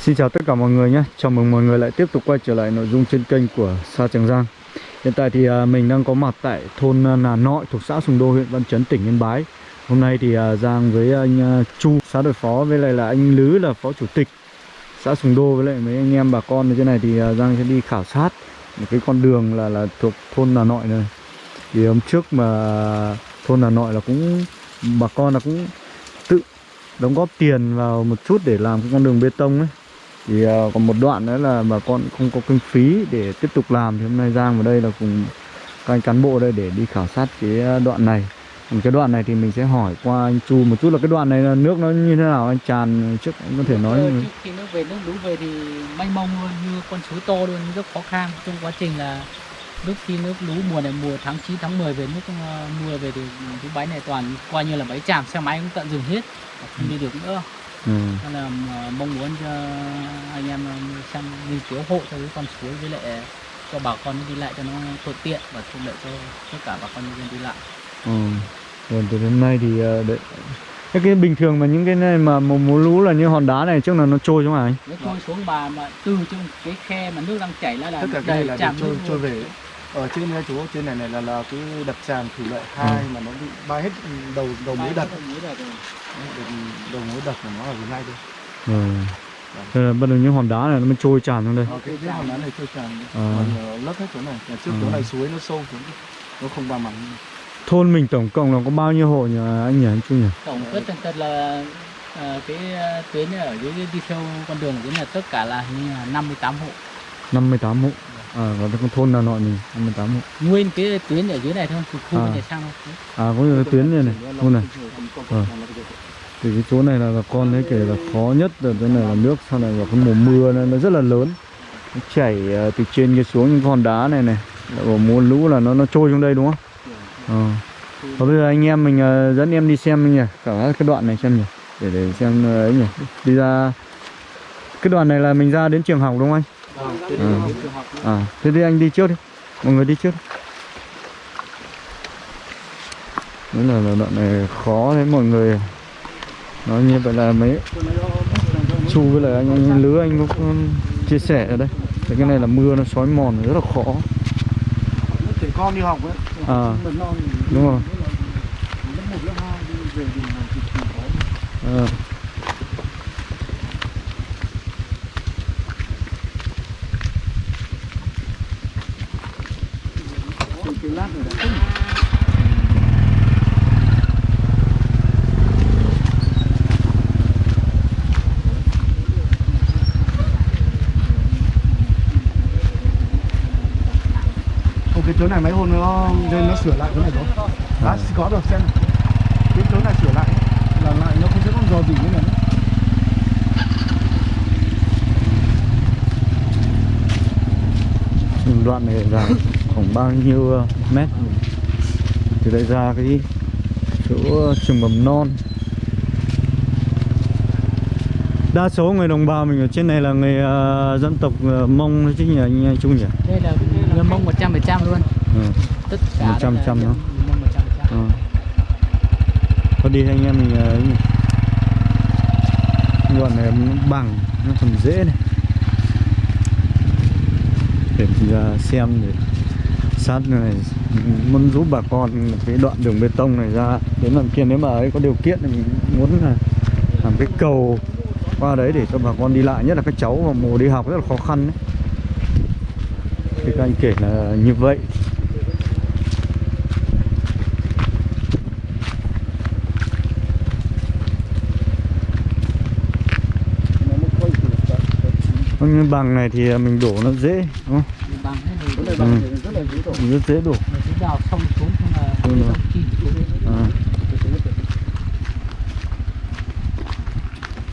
Xin chào tất cả mọi người nhé. Chào mừng mọi người lại tiếp tục quay trở lại nội dung trên kênh của Sa Trường Giang. Hiện tại thì à, mình đang có mặt tại thôn à, Nà Nội thuộc xã Sùng Đô, huyện Văn Chấn, tỉnh Yên Bái. Hôm nay thì à, Giang với anh Chu, xã đội phó với lại là anh Lứ là phó chủ tịch xã Sùng Đô với lại mấy anh em bà con. Ở trên này thì Giang sẽ đi khảo sát một cái con đường là là thuộc thôn Nà Nội này. Thì hôm trước mà thôn Nà Nội là cũng, bà con là cũng đóng góp tiền vào một chút để làm cái con đường bê tông ấy. Thì uh, còn một đoạn nữa là bà con không có kinh phí để tiếp tục làm. Thì hôm nay Giang vào đây là cùng các anh cán bộ đây để đi khảo sát cái à, đoạn này. Còn cái đoạn này thì mình sẽ hỏi qua anh Chu một chút là cái đoạn này là nước nó như thế nào? Anh tràn trước anh có thể nói Ờ, trước khi nước về nước lũ về thì mênh mông luôn như con suối to luôn rất khó khăn. Trong quá trình là lúc khi nước lũ mùa này mùa tháng 9 tháng 10 về nước ờ, mưa về thì cái bãi này toàn coi như là bãi tràm xe máy cũng tận dừng hết không đi được nữa ừ. nên là ờ, mong muốn cho anh em ờ, xem nghiên cứu hộ cho cái con suối với lại cho bà con đi lại cho nó thuận tiện và thuận lợi cho tất cả bà con nhân dân đi lại ừ. Rồi từ hôm nay thì đấy. Cái, cái bình thường mà những cái này mà mùa, mùa lũ là như hòn đá này trước là nó trôi xuống à anh? nó trôi xuống bà mà từ trong cái khe mà nước đang chảy ra là tất cả cái này là để tràn trôi trôi về. Ở trên này chú trên này này là là cái đập tràn thủy lợi hai mà nó bị bay hết đầu đầu mối đập. đầu mối đập của nó ở dưới này thôi. Ừ. Thế là bắt đầu những hòn đá này nó mới trôi tràn xuống đây. Ờ, cái cái hòn đá này trôi tràn. À. còn ờ, lấp hết chỗ này. Nhà trước chỗ À. này suối nó sâu xuống. Nó không ba mặn Thôn mình tổng cộng là có bao nhiêu hộ nhỉ anh nhỉ anh Chu nhỉ? tổng tất tần tật là ờ, cái ờ, tuyến ở dưới đi theo con đường dưới là tất cả là như là 58 hộ 58 hộ À cái con thôn nào nội mình 58 hộ nguyên cái tuyến ở dưới này thôi từ khu À. này sang đâu À có cái tuyến này này Thôn này Ờ. Thì cái chỗ này là bà con thấy kể là khó nhất là cái này là nước sau này vào cái mùa mưa này nó rất là lớn nó chảy từ trên kia xuống những con đá này này mùa lũ là nó nó trôi xuống đây đúng không? Ờ. Và bây giờ anh em mình uh, dẫn em đi xem nhỉ? Cả cái đoạn này xem nhỉ? Để để xem uh, ấy nhỉ? Đi ra cái đoạn này là mình ra đến trường học đúng không anh? Ờ. À thế thì anh đi trước đi. Mọi người đi trước. Đấy là, là đoạn này khó đấy mọi người. Nó như vậy là mấy chu với lại anh, anh lứa anh cũng chia sẻ ở đây. Thế cái này là mưa nó xói mòn rất là khó con đi học ấy. À. non thì đúng rồi. lớp một lớp hai đi về thì là cực kỳ khó à. cái cái lát này đã Ồ, cái chỗ này mấy hôm nó lên nó sửa lại chỗ này rồi. Đã có được xem. Này. cái chỗ này sửa lại là lại nó không sẽ còn dò gì nữa nữa đoạn này dài khoảng bao nhiêu ờ, mét? Từ đây ra cái chỗ trường mầm non. Đa số người đồng bào mình ở trên này là người ờ, dân tộc ờ, mông chứ nhỉ anh, anh Trung nhỉ? Đây là người mông 100 phần trăm luôn ừ. tất cả 100% đây là nữa. người mông 100 phần trăm Ờ. Thôi đi anh em mình ờ, ấy nhỉ. Đoạn này nó bằng Nó còn dễ này Để mình ra xem để sát này Muốn giúp bà con cái đoạn đường bê tông này ra Đến lần kia nếu mà ấy có điều kiện thì mình muốn là làm cái cầu qua đấy để cho bà con đi lại Nhất là các cháu vào mùa đi học rất là khó khăn đấy Thì các anh kể là như vậy Vâng, như bằng này thì mình đổ nó dễ đúng không? bằng rất là dễ đổ Rất dễ đổ đào xong xuống xong là Ừ. à.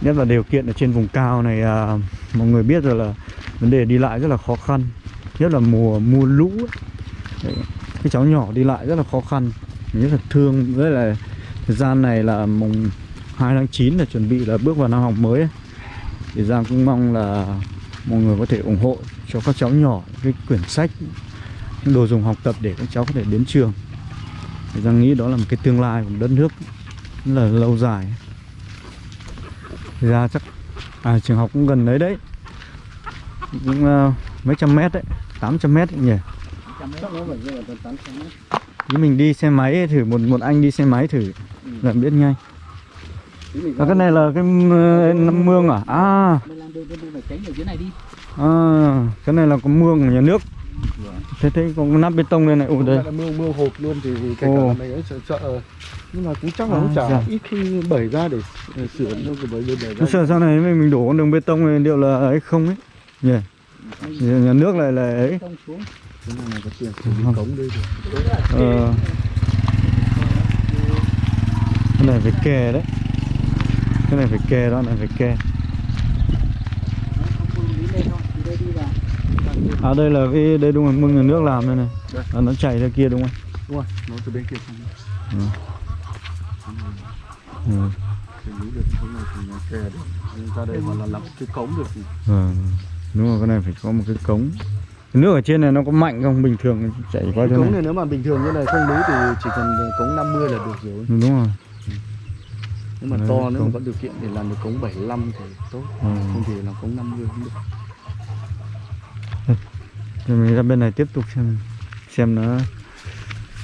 Nhất là điều kiện ở trên vùng cao này à, Mọi người biết rồi là Vấn đề đi lại rất là khó khăn Nhất là mùa mùa lũ ấy. Đấy, Cái cháu nhỏ đi lại rất là khó khăn Mình rất là thương với là, Thời gian này là mùng 2 tháng 9 là chuẩn bị là bước vào năm học mới ấy. Thì Giang cũng mong là mọi người có thể ủng hộ cho các cháu nhỏ cái quyển sách những đồ dùng học tập để các cháu có thể đến trường thì Giang nghĩ đó là một cái tương lai của đất nước rất là lâu dài thì ra chắc à trường học cũng gần đấy đấy cũng uh, mấy trăm mét đấy 800 mét nhỉ? Chứ mình đi xe máy thử một một anh đi xe máy thử là biết ngay. Chứ mình à, cái này là cái nấm mương à? À. Này à cái này là có mương của nhà nước. Thế thế có nắp bê tông lên này. Ủa đây. mương mương hộp luôn thì kể cả mày ấy sợ, sợ. Nhưng mà cũng chắc là À, nó chả dạ. ít khi bẩy ra để sửa đâu cái bẩy bẩy ra sợ sau này mình mình đổ con đường bê tông này liệu là ấy không ấy. Nhỉ nhà nước là ấy. Xuống. này là được ờ, cái này phải kè đấy. Cái này phải kè đó này phải kè. Không à đây là cái đây đúng rồi mương nhà nước làm đây này. À, nó chảy ra kia đúng không? Đúng rồi nó từ bên kia sang ừ. Ừ. lý được cái này thì kè được. Ra đây hoặc là làm cái cống được thì Vâng, đúng rồi cái này phải có một cái cống. Cái nước ở trên này nó có mạnh không? Bình thường chảy qua cái chỗ cống này. này nếu mà bình thường như này không lý thì chỉ cần cống 50 là được rồi. Đúng rồi. Nếu mà Đấy, to nếu mà có điều kiện thì làm được cống 75 thì tốt. Ừ. không thì làm cống 50 cũng được. Rồi mình ra bên này tiếp tục xem xem nó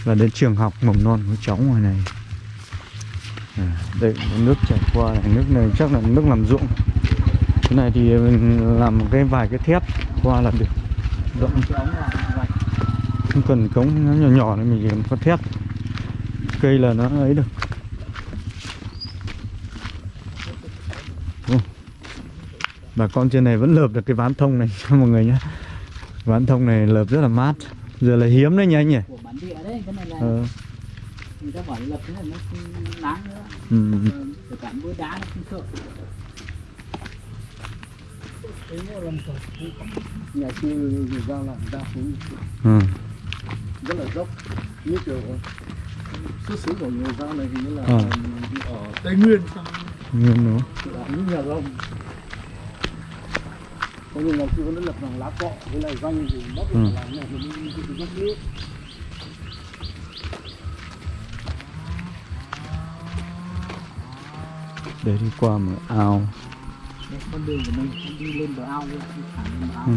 là đến trường học mầm non của cháu ngoài này. À, đây nước chảy qua này nước này chắc là nước làm ruộng cái này thì mình làm một cái vài cái thép qua là được. Rộng. Cái không cần cống nó nhỏ nhỏ này mình cần có thép. Cây là nó ấy được. Bà con trên này vẫn lợp được cái ván thông này cho mọi người nhé. Ván thông này lợp rất là mát. Giờ là hiếm đấy nha anh nhỉ? Cái ờ, người ta bảo lập thế này nó đáng nữa. Ừ. Ờ, kể cả mưa đá nó không sợ nhà người ta làm đa số Ừ. rất là dốc như kiểu xuất xứ của người giao này như là Ờ. ở tây nguyên Nguyên là những nhà rông có những ngày xưa nó lập bằng lá cọ với lại rong thì bắt Ừ. làm này thì mình thì dốc nước để đi qua một ao con đường của mình đi lên bờ ao luôn đi thẳng lên bờ ao. Ừ.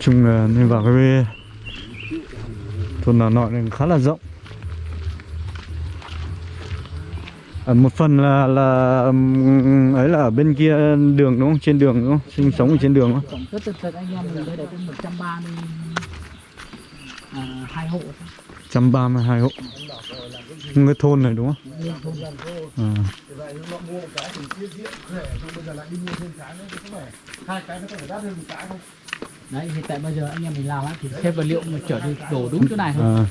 chung là nên vào cái thôn nào nội này khá là rộng. Ở một phần là là ấy là ở bên kia đường đúng không? Trên đường đúng không? Sinh sống ở trên đường đúng không? Tật tật anh em mình đây là có 130 à, hai hộ thôi. 132 hộ cái thôn này đúng không à. đấy hiện tại bây giờ anh em mình làm á thì thêm vật liệu mà chở đi đổ đúng chỗ này thôi à.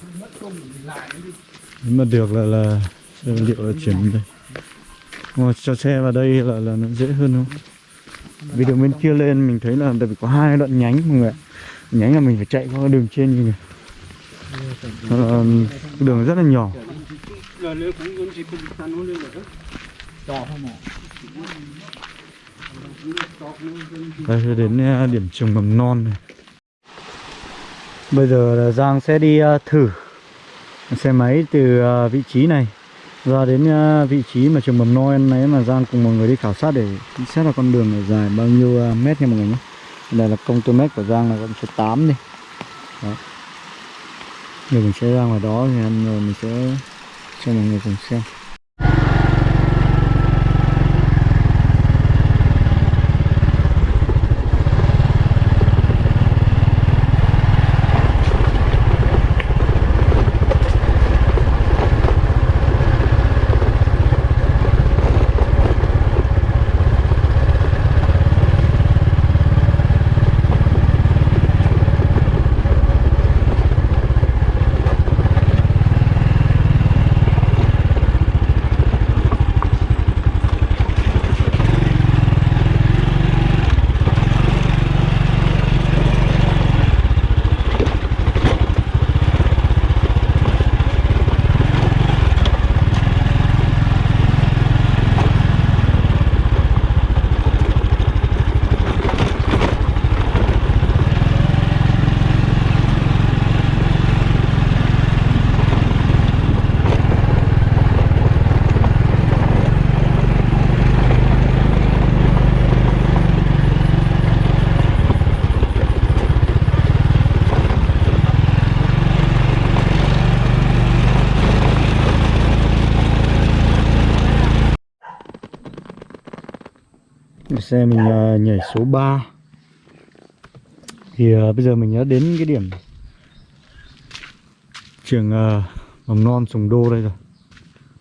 Nếu mà được là là liệu là chuyển đây Mà cho xe vào đây là là nó dễ hơn không vì đường bên kia lên mình thấy là tại vì có hai đoạn nhánh mọi người ạ. nhánh là mình phải chạy qua đường trên như này Ờ, đường rất là nhỏ. Đây đến à, điểm trường mầm non này. Bây giờ là Giang sẽ đi à, thử xe máy từ à, vị trí này ra đến vị trí mà trường mầm non này mà Giang cùng mọi người đi khảo sát để xét là con đường này dài bao nhiêu mét nha mọi người nhé. Đây là công tơ mét của Giang là con số 8 đi giờ mình sẽ ra ngoài đó thì ăn rồi ờ, mình sẽ cho mọi người cùng xem. Xe mình ờ, nhảy số 3 Thì uh, bây giờ mình đã đến cái điểm Trường uh, mầm non Sùng Đô đây rồi.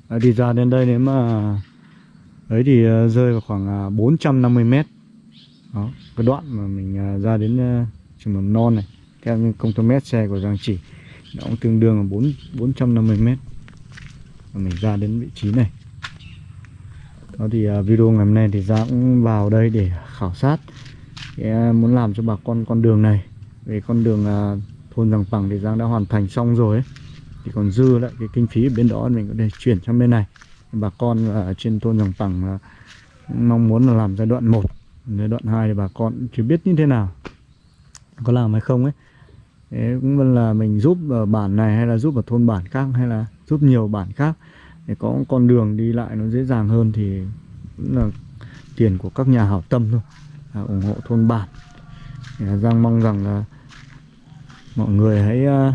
À, Đi ra đến đây nếu mà Đấy thì uh, rơi vào khoảng uh, 450 mét. Đó, cái đoạn mà mình uh, ra đến uh, trường mầm non này Theo như công tơ mét xe của Giang Chỉ Nó cũng tương đương là 4, 450 mét. Và mình ra đến vị trí này đó thì à, video ngày hôm nay thì Giang cũng vào đây để khảo sát thì, à, muốn làm cho bà con con đường này. Về con đường à, thôn Giàng Bằng thì Giang đã hoàn thành xong rồi ấy. thì còn dư lại cái kinh phí ở bên đó mình có thể chuyển sang bên này. Bà con ở trên thôn Giàng Bằng mong muốn là làm giai đoạn 1 giai đoạn 2 thì bà con chưa biết như thế nào có làm hay không ấy. Thế cũng là mình giúp ở bản này hay là giúp ở thôn bản khác hay là giúp nhiều bản khác để có con đường đi lại nó dễ dàng hơn thì cũng là tiền của các nhà hảo tâm thôi. À, ủng hộ thôn bản. Thì Giang mong rằng là mọi người hãy uh,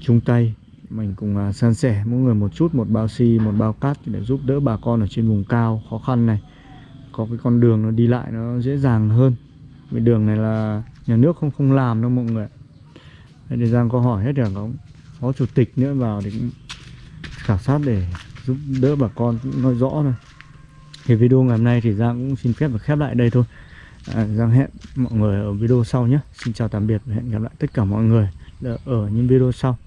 chung tay. Mình cùng uh, san sẻ mỗi người một chút một bao xi một bao cát để giúp đỡ bà con ở trên vùng cao khó khăn này. Có cái con đường nó đi lại nó dễ dàng hơn. Vì đường này là nhà nước không không làm đâu mọi người Thế thì Giang có hỏi hết rồi có phó chủ tịch nữa vào thì cũng khảo sát để giúp đỡ bà con cũng nói rõ này. thì video ngày hôm nay thì Giang cũng xin phép và khép lại đây thôi. À, Giang hẹn mọi người ở video sau nhé. Xin chào tạm biệt và hẹn gặp lại tất cả mọi người ở những video sau.